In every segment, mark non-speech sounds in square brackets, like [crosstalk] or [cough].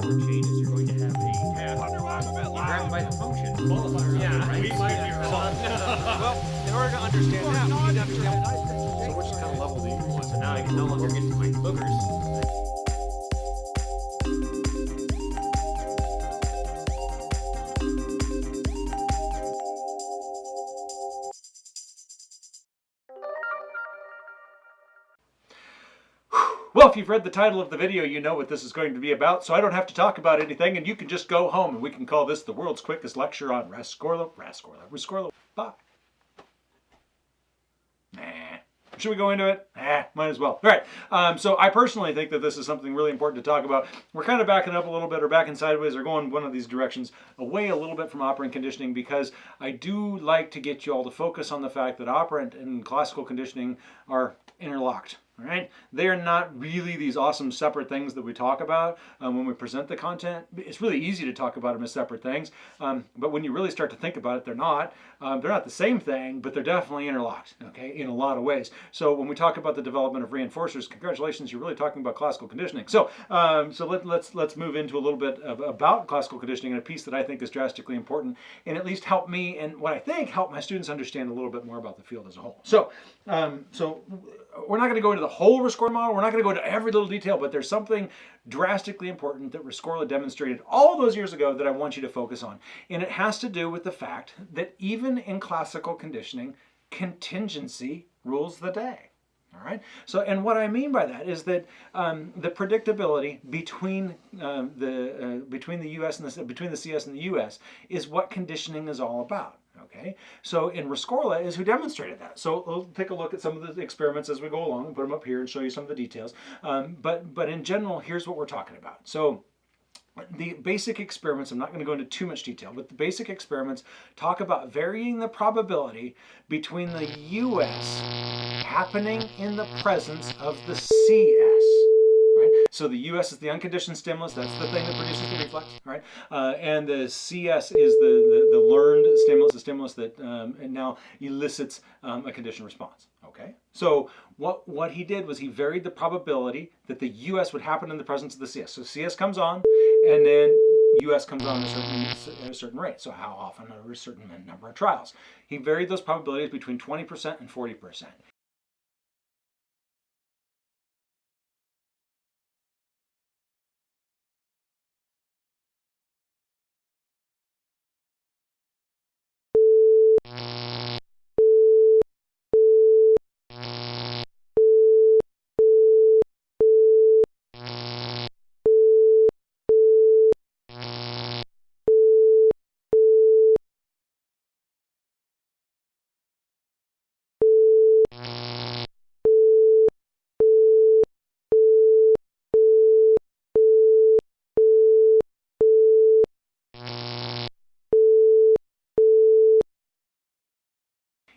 power chain is you're going to have a task. Grab by the function. Qualifier. Yeah, right? we might be [laughs] wrong. [laughs] Well, in order to understand that, we need to understand. So which kind of level do you want? So now I can no longer get to my boogers. Well, if you've read the title of the video, you know what this is going to be about, so I don't have to talk about anything, and you can just go home, and we can call this the world's quickest lecture on Rescorla, Rescorla, Rescorla, bye. Nah. Should we go into it? Ah, might as well. All right. Um, so I personally think that this is something really important to talk about. We're kind of backing up a little bit or backing sideways or going one of these directions away a little bit from operant conditioning because I do like to get you all to focus on the fact that operant and classical conditioning are interlocked. Right, they are not really these awesome separate things that we talk about um, when we present the content. It's really easy to talk about them as separate things, um, but when you really start to think about it, they're not. Um, they're not the same thing, but they're definitely interlocked. Okay, in a lot of ways. So when we talk about the development of reinforcers, congratulations, you're really talking about classical conditioning. So um, so let, let's let's move into a little bit of, about classical conditioning and a piece that I think is drastically important and at least help me and what I think help my students understand a little bit more about the field as a whole. So um, so we're not going to go into the whole Rescorla model. We're not going to go into every little detail, but there's something drastically important that Rescorla demonstrated all those years ago that I want you to focus on. And it has to do with the fact that even in classical conditioning, contingency rules the day. All right. So, and what I mean by that is that um, the predictability between um, the uh, between the U.S. and the between the CS and the U.S. is what conditioning is all about. Okay, so in Rescorla is who demonstrated that. So we'll take a look at some of the experiments as we go along and put them up here and show you some of the details. Um, but, but in general, here's what we're talking about. So the basic experiments, I'm not going to go into too much detail, but the basic experiments talk about varying the probability between the US happening in the presence of the CS. Right? So the US is the unconditioned stimulus. That's the thing that produces the reflex, right? Uh, and the CS is the, the, the, learned stimulus, the stimulus that um, now elicits um, a conditioned response, okay? So what, what he did was he varied the probability that the US would happen in the presence of the CS. So CS comes on, and then US comes on at a certain, at a certain rate. So how often over a certain number of trials. He varied those probabilities between 20% and 40%.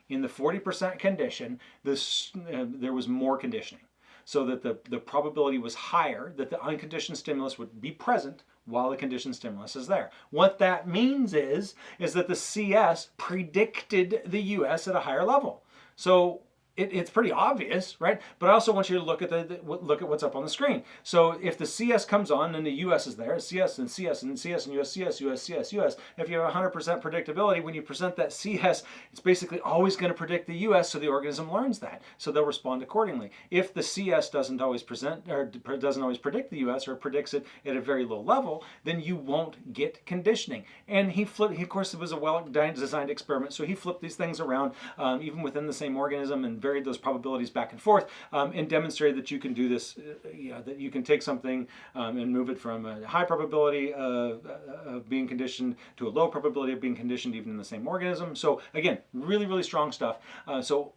In the 40% condition, this, uh, there was more conditioning. So that the, the probability was higher that the unconditioned stimulus would be present while the conditioned stimulus is there. What that means is, is that the CS predicted the US at a higher level. So it, it's pretty obvious, right? But I also want you to look at the, the, look at what's up on the screen. So if the CS comes on and the US is there, CS and CS and CS and US, CS, US, CS, US, if you have 100% predictability, when you present that CS, it's basically always going to predict the US, so the organism learns that. So they'll respond accordingly. If the CS doesn't always present or doesn't always predict the US or predicts it at a very low level, then you won't get conditioning. And he flipped, he, of course, it was a well-designed experiment, so he flipped these things around um, even within the same organism and varied those probabilities back and forth um, and demonstrated that you can do this, uh, you know, that you can take something um, and move it from a high probability of, uh, of being conditioned to a low probability of being conditioned even in the same organism. So again, really, really strong stuff. Uh, so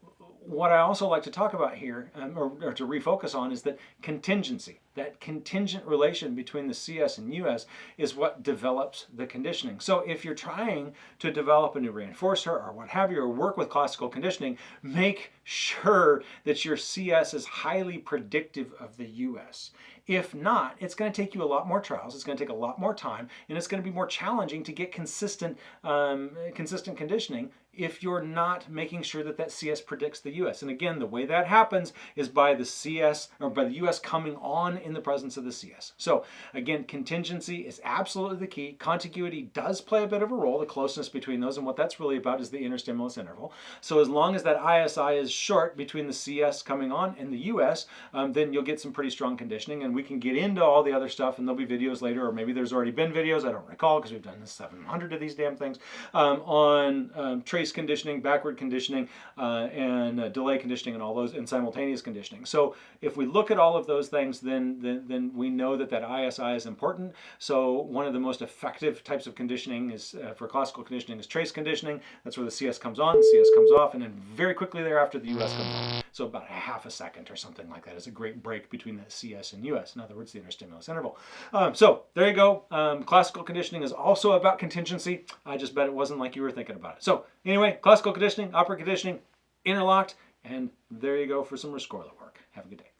what I also like to talk about here, um, or, or, to refocus on, is that contingency. That contingent relation between the CS and US is what develops the conditioning. So if you're trying to develop a new reinforcer or what have you, or work with classical conditioning, make sure that your CS is highly predictive of the US. If not, it's going to take you a lot more trials, it's going to take a lot more time, and it's going to be more challenging to get consistent, um, consistent conditioning if you're not making sure that that CS predicts the US. And again, the way that happens is by the CS or by the US coming on in the presence of the CS. So again, contingency is absolutely the key. Contiguity does play a bit of a role, the closeness between those, and what that's really about is the interstimulus interval. So as long as that ISI is short between the CS coming on and the US, um, then you'll get some pretty strong conditioning, and we can get into all the other stuff, and there'll be videos later, or maybe there's already been videos, I don't recall, because we've done 700 of these damn things, um, on um, trace conditioning, backward conditioning, uh, and uh, delay conditioning, and all those, and simultaneous conditioning. So if we look at all of those things, then, then, then we know that that ISI is important. So one of the most effective types of conditioning is, uh, for classical conditioning, is trace conditioning. That's where the CS comes on, CS comes off, and then very quickly thereafter, the US comes on. So about a half a second or something like that is a great break between the CS and US. In other words, the interstimulus interval. Um, so there you go. Um, classical conditioning is also about contingency. I just bet it wasn't like you were thinking about it. So anyway, classical conditioning, operant conditioning, interlocked, and there you go for some Rescorla work. Have a good day.